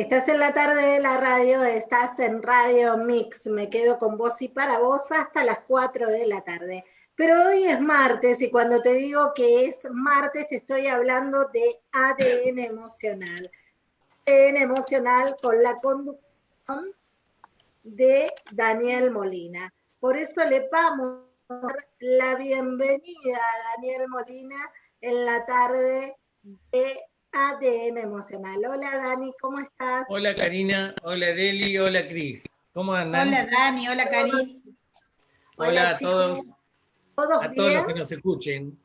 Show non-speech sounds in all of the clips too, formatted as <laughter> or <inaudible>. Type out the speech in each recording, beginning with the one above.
Estás en la tarde de la radio, estás en Radio Mix, me quedo con vos y para vos hasta las 4 de la tarde. Pero hoy es martes y cuando te digo que es martes te estoy hablando de ADN emocional. ADN emocional con la conducción de Daniel Molina. Por eso le vamos la bienvenida a Daniel Molina en la tarde de ADN Emocional. Hola Dani, ¿cómo estás? Hola Karina, hola Deli, hola Cris. ¿Cómo andan? Hola Dani, hola Karin. Hola, a todos. ¿Todos a bien? todos los que nos escuchen.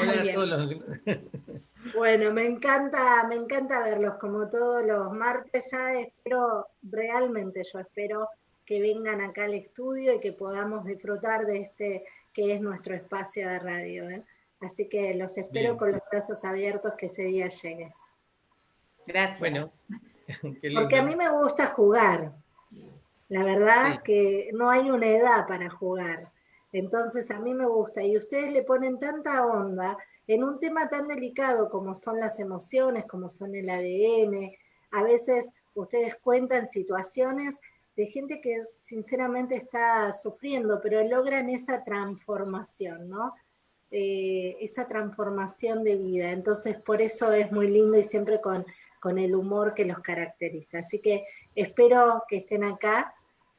hola a todos <laughs> los Bueno, me encanta, me encanta verlos como todos los martes. Ya espero, realmente yo espero que vengan acá al estudio y que podamos disfrutar de este que es nuestro espacio de radio. ¿eh? Así que los espero Bien. con los brazos abiertos que ese día llegue. Gracias. Bueno, <laughs> <laughs> qué lindo. Porque a mí me gusta jugar. La verdad Sí. que no hay una edad para jugar. Entonces a mí me gusta. Y ustedes le ponen tanta onda en un tema tan delicado como son las emociones, como son el ADN. A veces ustedes cuentan situaciones de gente que sinceramente está sufriendo, pero logran esa transformación, ¿no? Eh, esa transformación de vida. Entonces, por eso es muy lindo y siempre con, con el humor que los caracteriza. Así que espero que estén acá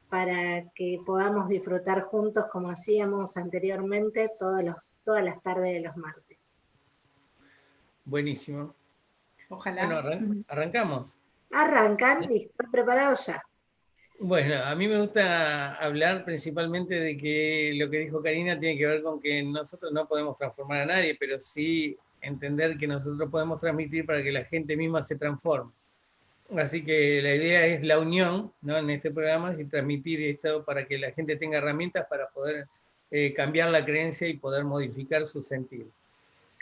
para que podamos disfrutar juntos como hacíamos anteriormente todos los, todas las tardes de los martes. Buenísimo. Ojalá. Bueno, arran- arrancamos. Arrancan, listo, preparados ya. Bueno, a mí me gusta hablar principalmente de que lo que dijo Karina tiene que ver con que nosotros no podemos transformar a nadie, pero sí entender que nosotros podemos transmitir para que la gente misma se transforme. Así que la idea es la unión ¿no? en este programa y transmitir esto para que la gente tenga herramientas para poder eh, cambiar la creencia y poder modificar su sentido.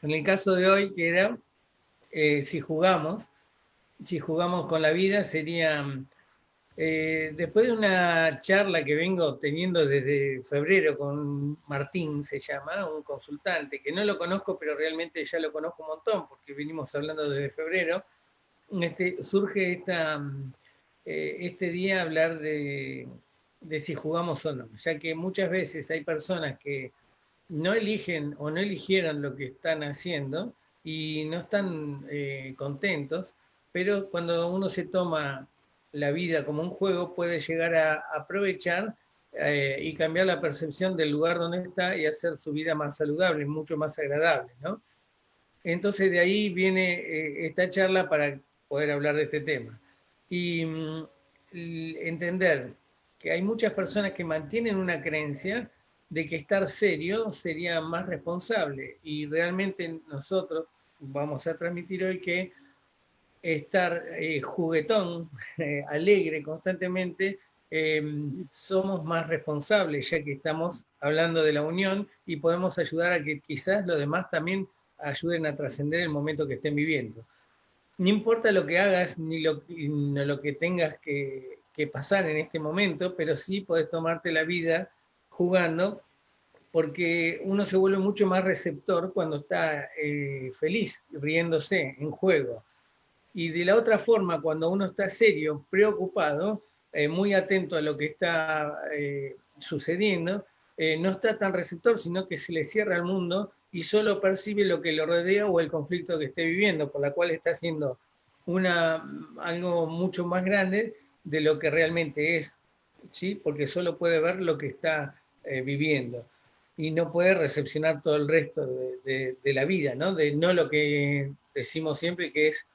En el caso de hoy, que era, eh, si jugamos, si jugamos con la vida, sería, eh, después de una charla que vengo teniendo desde febrero con Martín, se llama, un consultante, que no lo conozco, pero realmente ya lo conozco un montón, porque venimos hablando desde febrero, este, surge esta, eh, este día hablar de, de si jugamos o no, ya que muchas veces hay personas que no eligen o no eligieron lo que están haciendo y no están eh, contentos, pero cuando uno se toma la vida como un juego puede llegar a aprovechar eh, y cambiar la percepción del lugar donde está y hacer su vida más saludable, mucho más agradable, ¿no? Entonces de ahí viene eh, esta charla para poder hablar de este tema. Y mm, entender que hay muchas personas que mantienen una creencia de que estar serio sería más responsable y realmente nosotros vamos a transmitir hoy que estar eh, juguetón, <laughs> eh, alegre constantemente, eh, somos más responsables, ya que estamos hablando de la unión y podemos ayudar a que quizás los demás también ayuden a trascender el momento que estén viviendo. No importa lo que hagas ni lo, ni lo que tengas que, que pasar en este momento, pero sí podés tomarte la vida jugando, porque uno se vuelve mucho más receptor cuando está eh, feliz, riéndose, en juego. Y de la otra forma, cuando uno está serio, preocupado, eh, muy atento a lo que está eh, sucediendo, eh, no está tan receptor, sino que se le cierra al mundo y solo percibe lo que lo rodea o el conflicto que esté viviendo, por la cual está haciendo una, algo mucho más grande de lo que realmente es, ¿sí? porque solo puede ver lo que está viviendo y no puede recepcionar todo el resto de, de, de la vida, ¿no? de no lo que decimos siempre que es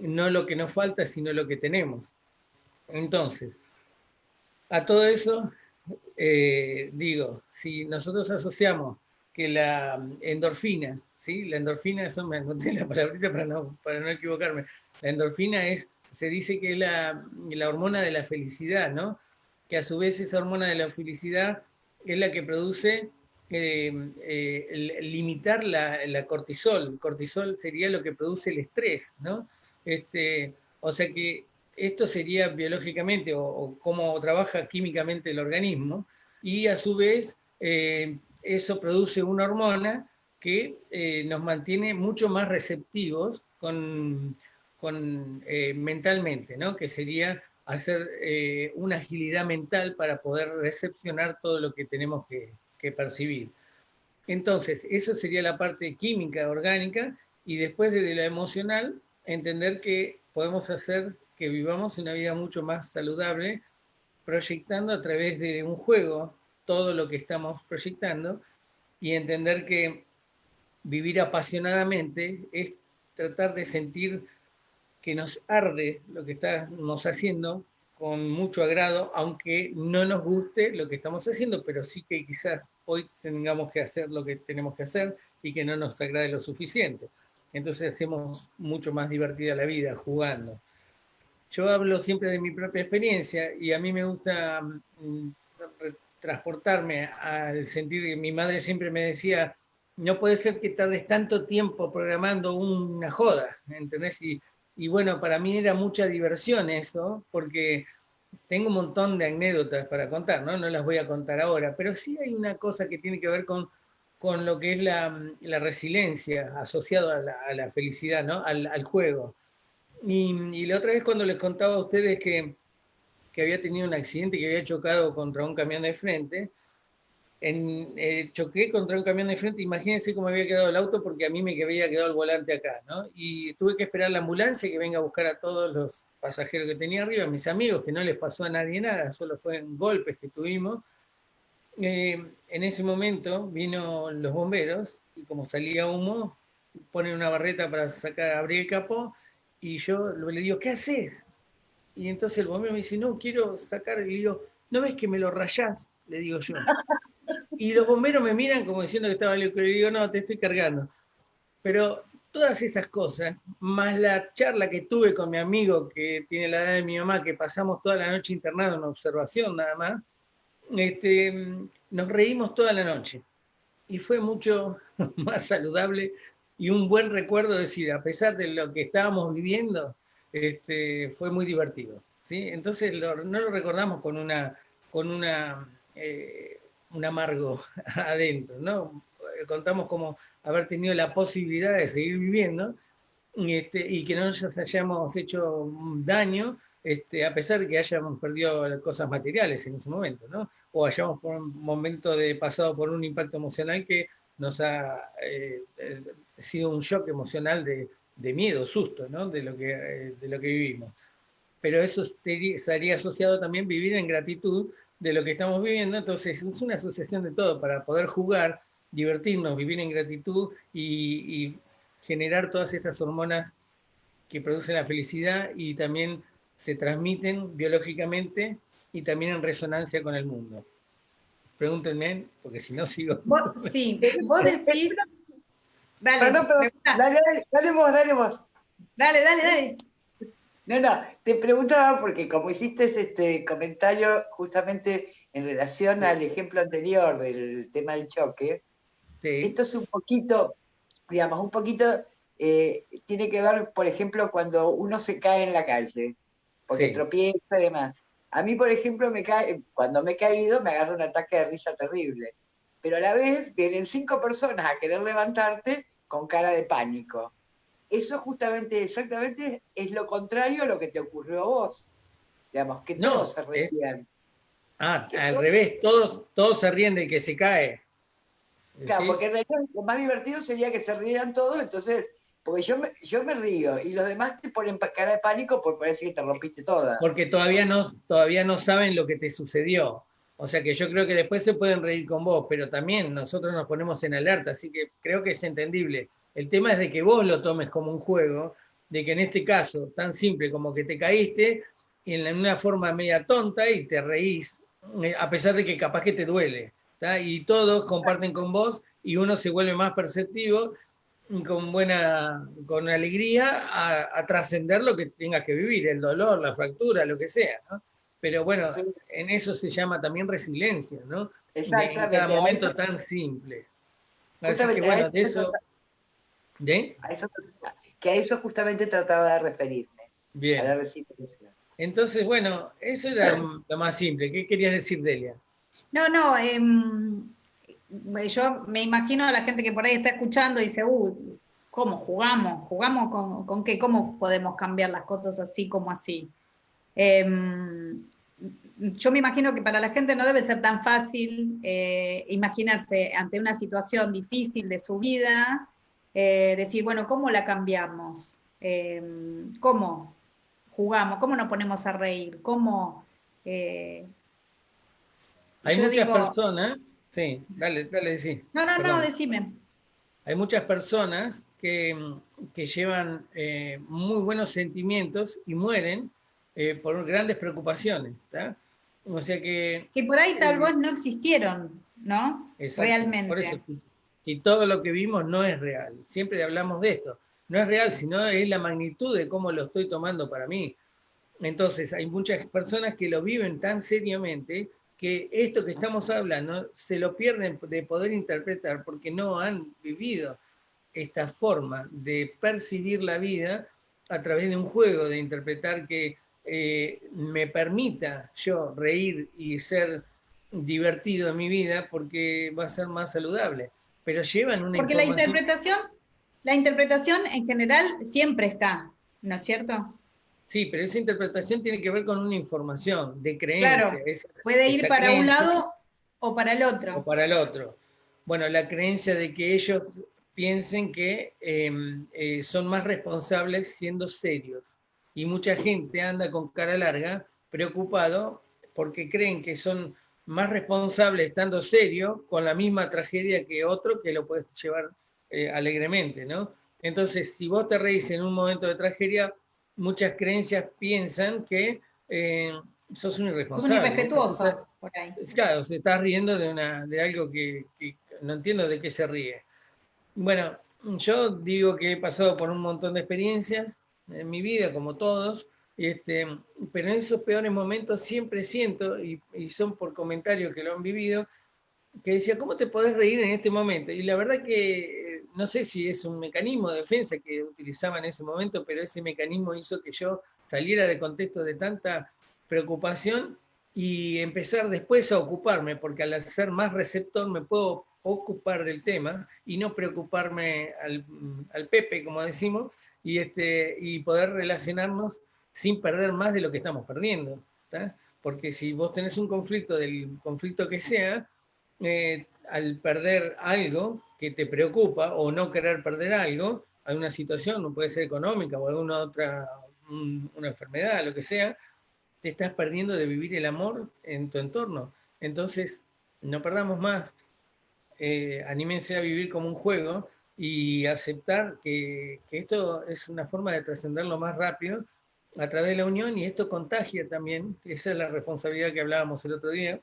no lo que nos falta, sino lo que tenemos. Entonces, a todo eso, eh, digo, si nosotros asociamos que la endorfina, ¿sí? La endorfina, eso me anoté la palabrita para no, para no equivocarme, la endorfina es, se dice que es la, la hormona de la felicidad, ¿no? Que a su vez esa hormona de la felicidad es la que produce eh, eh, limitar la, la cortisol. Cortisol sería lo que produce el estrés, ¿no? Este, o sea que esto sería biológicamente o, cómo trabaja químicamente el organismo y a su vez eh, eso produce una hormona que eh, nos mantiene mucho más receptivos con, con, eh, mentalmente, ¿no? que sería hacer una agilidad mental para poder recepcionar todo lo que tenemos que, que percibir. Entonces, eso sería la parte química, orgánica, y después de la emocional, entender que podemos hacer que vivamos una vida mucho más saludable, proyectando a través de un juego todo lo que estamos proyectando y entender que vivir apasionadamente es tratar de sentir que nos arde lo que estamos haciendo con mucho agrado, aunque no nos guste lo que estamos haciendo, pero sí que quizás hoy tengamos que hacer lo que tenemos que hacer y que no nos agrade lo suficiente. Entonces hacemos mucho más divertida la vida jugando. Yo hablo siempre de mi propia experiencia y a mí me gusta mm, transportarme al sentir que mi madre siempre me decía, no puede ser que tardes tanto tiempo programando una joda, ¿entendés? Y, bueno, para mí era mucha diversión eso, porque tengo un montón de anécdotas para contar, ¿no? No las voy a contar ahora, pero sí hay una cosa que tiene que ver con, con lo que es la, la resiliencia asociada a la, felicidad, ¿no? Al, juego. Y, y, la otra vez cuando les contaba a ustedes que, que había tenido un accidente, que había chocado contra un camión de frente, en, eh, choqué contra un camión de frente, imagínense cómo había quedado el auto porque a mí me había quedado el volante acá, ¿no? Y tuve que esperar la ambulancia que venga a buscar a todos los pasajeros que tenía arriba, mis amigos, que no les pasó a nadie nada, solo fueron golpes que tuvimos. Eh, en ese momento vino los bomberos y como salía humo, ponen una barreta para sacar, abrir el capó y yo le digo, ¿qué haces? Y entonces el bombero me dice, no, quiero sacar, y digo, ¿no ves que me lo rayás? Le digo yo. Y los bomberos me miran como diciendo que estaba loco. Y digo, no, te estoy cargando. Pero todas esas cosas, más la charla que tuve con mi amigo que tiene la edad de mi mamá, que pasamos toda la noche internado en observación nada más, este, nos reímos toda la noche. Y fue mucho <laughs> más saludable y un buen recuerdo decir, a pesar de lo que estábamos viviendo, este, fue muy divertido. ¿sí? Entonces lo, no lo recordamos con una, con una eh, un amargo <laughs> adentro, ¿no? Contamos como haber tenido la posibilidad de seguir viviendo este, y que no nos hayamos hecho daño, este, a pesar de que hayamos perdido cosas materiales en ese momento, ¿no? O hayamos por un momento de pasado por un impacto emocional que nos ha eh, sido un shock emocional de, de miedo, susto, ¿no? De lo que, eh, de lo que vivimos. Pero eso estaría asociado también vivir en gratitud de lo que estamos viviendo, entonces es una asociación de todo para poder jugar, divertirnos, vivir en gratitud y, y generar todas estas hormonas que producen la felicidad y también se transmiten biológicamente y también en resonancia con el mundo. Pregúntenme, porque si no sigo. sí, vos decís. Dale, perdón, perdón. Dale, dale, dale vos, dale vos. Dale, dale, dale. No, no, te preguntaba porque como hiciste este comentario justamente en relación al ejemplo anterior del tema del choque, esto es un poquito, digamos, un poquito, eh, tiene que ver, por ejemplo, cuando uno se cae en la calle, porque sí. tropieza y demás. A mí, por ejemplo, me cae, cuando me he caído me agarra un ataque de risa terrible, pero a la vez vienen cinco personas a querer levantarte con cara de pánico eso justamente, exactamente, es lo contrario a lo que te ocurrió a vos. Digamos, que todos no, se ríen. Ah, al todos... revés, todos, todos se ríen del que se cae. Claro, porque en realidad lo más divertido sería que se rieran todos, entonces, porque yo me, yo me río y los demás te ponen cara de pánico por parece que te rompiste toda. Porque todavía no, todavía no saben lo que te sucedió. O sea que yo creo que después se pueden reír con vos, pero también nosotros nos ponemos en alerta, así que creo que es entendible. El tema es de que vos lo tomes como un juego, de que en este caso, tan simple como que te caíste, en una forma media tonta y te reís, eh, a pesar de que capaz que te duele. ¿tá? Y todos comparten con vos y uno se vuelve más perceptivo con buena, con alegría a, a trascender lo que tengas que vivir, el dolor, la fractura, lo que sea, ¿no? Pero bueno, en eso se llama también resiliencia, ¿no? Exactamente. En cada momento eso, tan simple. Así que bueno, de eso... ¿De? A eso, que a eso justamente trataba de referirme. Bien. A la resiliencia. Entonces, bueno, eso era <coughs> lo más simple. ¿Qué querías decir, Delia? No, no, eh, yo me imagino a la gente que por ahí está escuchando y dice, uh, ¿cómo jugamos? ¿Jugamos con, con qué? ¿Cómo podemos cambiar las cosas así como así? Em, yo me imagino que para la gente no debe ser tan fácil eh, imaginarse ante una situación difícil de su vida, eh, decir, bueno, ¿cómo la cambiamos? Em, ¿Cómo jugamos? ¿Cómo nos ponemos a reír? ¿Cómo... Eh, Hay muchas personas, sí, dale, dale, sí. No, no, no, decime. Hay muchas personas que, que llevan muy buenos sentimientos y mueren por grandes preocupaciones. ¿está? O sea que... Que por ahí tal vez no existieron, ¿no? Realmente. Por eso, si todo lo que vimos no es real, siempre hablamos de esto, no es real, sino es la magnitud de cómo lo estoy tomando para mí. Entonces, hay muchas personas que lo viven tan seriamente que esto que estamos hablando se lo pierden de poder interpretar porque no han vivido esta forma de percibir la vida a través de un juego, de interpretar que eh, me permita yo reír y ser divertido en mi vida porque va a ser más saludable. Pero llevan una Porque la interpretación, la interpretación en general siempre está, ¿no es cierto? Sí, pero esa interpretación tiene que ver con una información de creencia. Claro, puede ir para un lado o para el otro. O para el otro. Bueno, la creencia de que ellos piensen que em, eh, son más responsables siendo serios y mucha gente anda con cara larga, preocupado, porque creen que son más responsables estando serio con la misma tragedia que otro que lo puedes llevar eh, alegremente, ¿no? Entonces, si vos te reís en un momento de tragedia, muchas creencias piensan que eh, sos un irresponsable. Un irrespetuoso, por ahí. Claro, se está riendo de, una, de algo que, que no entiendo de qué se ríe. Bueno, yo digo que he pasado por un montón de experiencias, en mi vida, como todos, este, pero en esos peores momentos siempre siento, y, son por comentarios que lo han vivido, que decía, ¿cómo te podés reír en este momento? Y la verdad que no sé si es un mecanismo de defensa que utilizaba en ese momento, pero ese mecanismo hizo que yo saliera de contexto de tanta preocupación y empezar después a ocuparme, porque al ser más receptor me puedo ocupar del tema y no preocuparme al, al Pepe, como decimos, y, este, y poder relacionarnos sin perder más de lo que estamos perdiendo. Porque si vos tenés un conflicto, del conflicto que sea, eh, al perder algo que te preocupa o no querer perder algo, alguna situación, no puede ser económica o alguna otra, una enfermedad, lo que sea, te estás perdiendo de vivir el amor en tu entorno. Entonces, no perdamos más. Eh, anímense a vivir como un juego y aceptar que, esto es una forma de trascenderlo más rápido a través de la unión y esto contagia también, esa es la responsabilidad que hablábamos el otro día,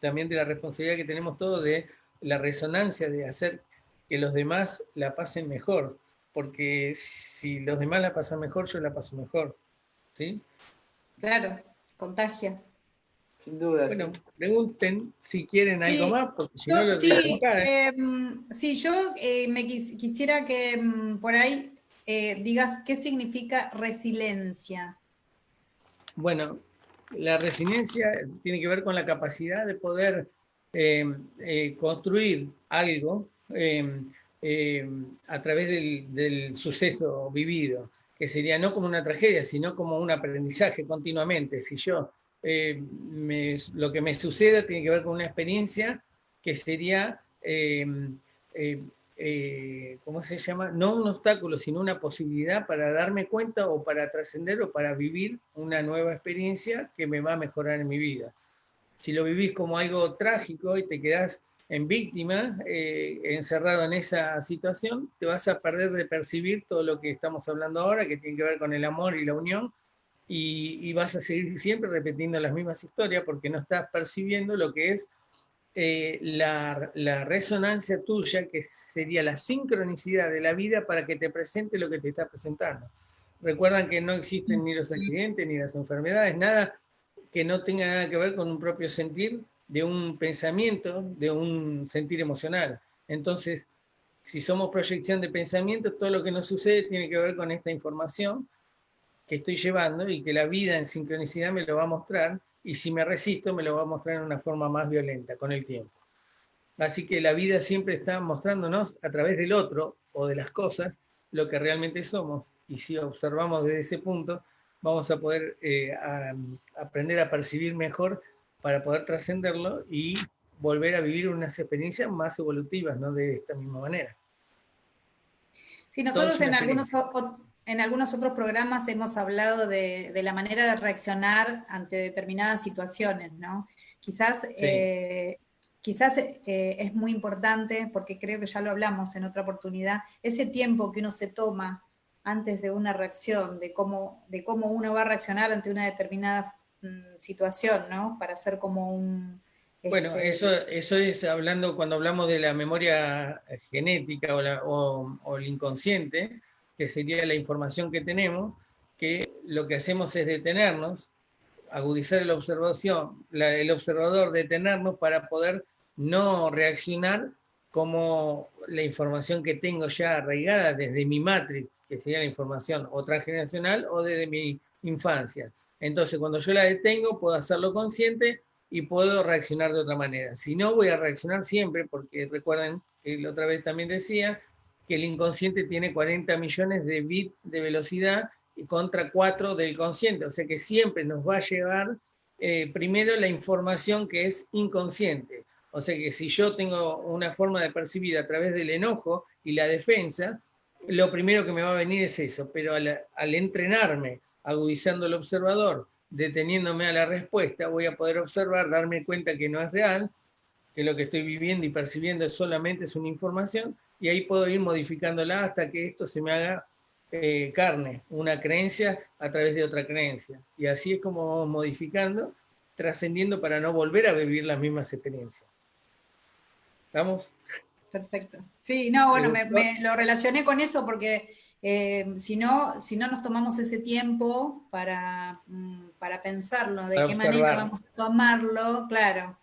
también de la responsabilidad que tenemos todos de la resonancia de hacer que los demás la pasen mejor, porque si los demás la pasan mejor, yo la paso mejor. ¿Sí? Claro, contagia. Sin duda. Bueno, pregunten si quieren algo más, porque si no lo sí, ¿eh? sí, yo eh, me quisiera que em, por ahí eh, digas qué significa resiliencia. Bueno, la resiliencia tiene que ver con la capacidad de poder construir algo a través del, suceso vivido, que sería no como una tragedia, sino como un aprendizaje continuamente. Si yo eh, lo que me suceda tiene que ver con una experiencia que sería, eh, eh, ¿cómo se llama? No un obstáculo, sino una posibilidad para darme cuenta o para trascender o para vivir una nueva experiencia que me va a mejorar en mi vida. Si lo vivís como algo trágico y te quedás en víctima, encerrado en esa situación, te vas a perder de percibir todo lo que estamos hablando ahora, que tiene que ver con el amor y la unión, y, vas a seguir siempre repitiendo las mismas historias porque no estás percibiendo lo que es eh, la, la, resonancia tuya, que sería la sincronicidad de la vida para que te presente lo que te está presentando. Recuerdan que no existen ni los accidentes, ni las enfermedades, nada que no tenga nada que ver con un propio sentir de un pensamiento, de un sentir emocional. Entonces, si somos proyección de pensamiento, todo lo que nos sucede tiene que ver con esta información que estoy llevando y que la vida en sincronicidad me lo va a mostrar y si me resisto me lo va a mostrar en una forma más violenta con el tiempo. Así que la vida siempre está mostrándonos a través del otro o de las cosas lo que realmente somos. Y si observamos desde ese punto, vamos a poder eh, aprender a percibir mejor para poder trascenderlo y volver a vivir unas experiencias más evolutivas, ¿no? De esta misma manera. Sí, nosotros en algunos, en algunos otros programas hemos hablado de, la manera de reaccionar ante determinadas situaciones, ¿no? Quizás, eh, quizás eh, es muy importante, porque creo que ya lo hablamos en otra oportunidad, ese tiempo que uno se toma antes de una reacción, de cómo, de cómo uno va a reaccionar ante una determinada mm, situación, ¿no? Para hacer como un... Bueno, este, eso, eso es hablando cuando hablamos de la memoria genética o, o el inconsciente, que sería la información que tenemos, que lo que hacemos es detenernos, agudizar la observación, el observador detenernos para poder no reaccionar como la información que tengo ya arraigada desde mi matrix, que sería la información o transgeneracional o desde mi infancia. Entonces, cuando yo la detengo, puedo hacerlo consciente y puedo reaccionar de otra manera. Si no, voy a reaccionar siempre, porque recuerden que la otra vez también decía, que el inconsciente tiene 40 millones de bits de velocidad contra 4 del consciente, o sea que siempre nos va a llevar eh, primero la información que es inconsciente. O sea que si yo tengo una forma de percibir a través del enojo y la defensa, lo primero que me va a venir es eso, pero al, entrenarme, agudizando el observador, deteniéndome a la respuesta, voy a poder observar, darme cuenta que no es real, que lo que estoy viviendo y percibiendo solamente es una información, y ahí puedo ir modificándola hasta que esto se me haga eh, carne, una creencia a través de otra creencia. Y así es como vamos modificando, trascendiendo para no volver a vivir las mismas experiencias. ¿Estamos? Perfecto. Sí, no, bueno, me, lo relacioné con eso porque eh, si, no, si no nos tomamos ese tiempo para, mm, para pensarlo, de qué manera vamos a tomarlo, claro,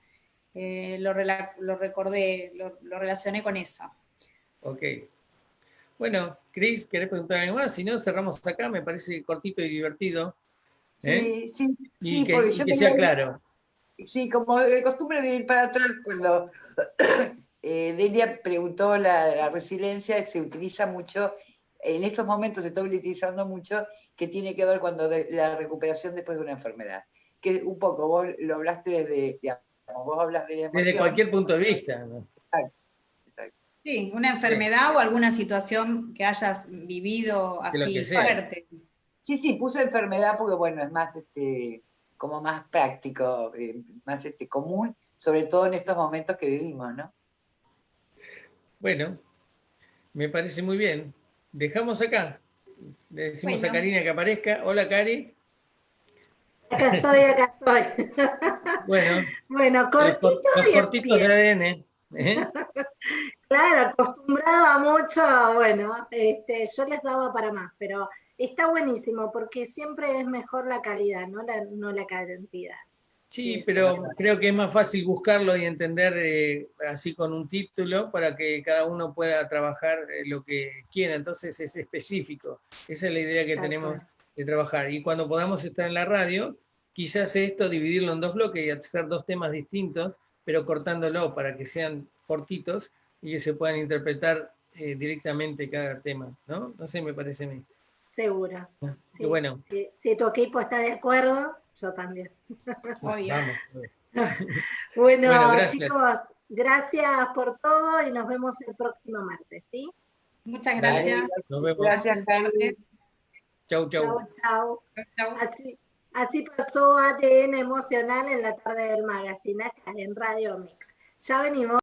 eh, lo, lo, recordé, lo, lo relacioné con eso. Ok. Bueno, Cris, ¿querés preguntar algo más? Si no, cerramos acá, me parece cortito y divertido. ¿eh? Sí, sí, y que, sea claro. Sí, como de costumbre de ir para atrás, cuando eh, Delia preguntó la, la, resiliencia, se utiliza mucho, en estos momentos se está utilizando mucho, que tiene que ver cuando la recuperación después de una enfermedad. Que un poco, vos lo hablaste desde, digamos, vos hablas de Desde cualquier punto de vista. ¿no? Sí, una enfermedad o alguna situación que hayas vivido así fuerte. Sí, sí, puse enfermedad porque bueno, es más este como más práctico, eh, más este común, sobre todo en estos momentos que vivimos, ¿no? Bueno, me parece muy bien. Dejamos acá. Le decimos a Karina que aparezca. Hola, Cari. Acá estoy, acá estoy. <laughs> Bueno, bueno cortito los, cortitos de ADN. ¿eh? <laughs> Claro, acostumbrado a mucho, bueno, este, yo les daba para más, pero está buenísimo porque siempre es mejor la calidad, no la, no la cantidad. Sí, pero creo que es más fácil buscarlo y entender eh, así con un título para que cada uno pueda trabajar eh, lo que quiera, entonces es específico. Esa es la idea que tenemos de trabajar. Y cuando podamos estar en la radio, quizás esto dividirlo en dos bloques y hacer dos temas distintos, pero cortándolo para que sean cortitos y que se puedan interpretar eh, directamente cada tema, ¿no? No sé, me parece a mí. Seguro. Ah, sí, bueno. Si, tu equipo está de acuerdo, yo también. <laughs> <laughs> bueno, chicos, gracias por todo y nos vemos el próximo martes, ¿sí? Muchas gracias. Nos vemos. Gracias, Carly. Chau, chau. Chau, chau. Así, así pasó ADN Emocional en la tarde del magazine acá en Radio Mix. Ya venimos.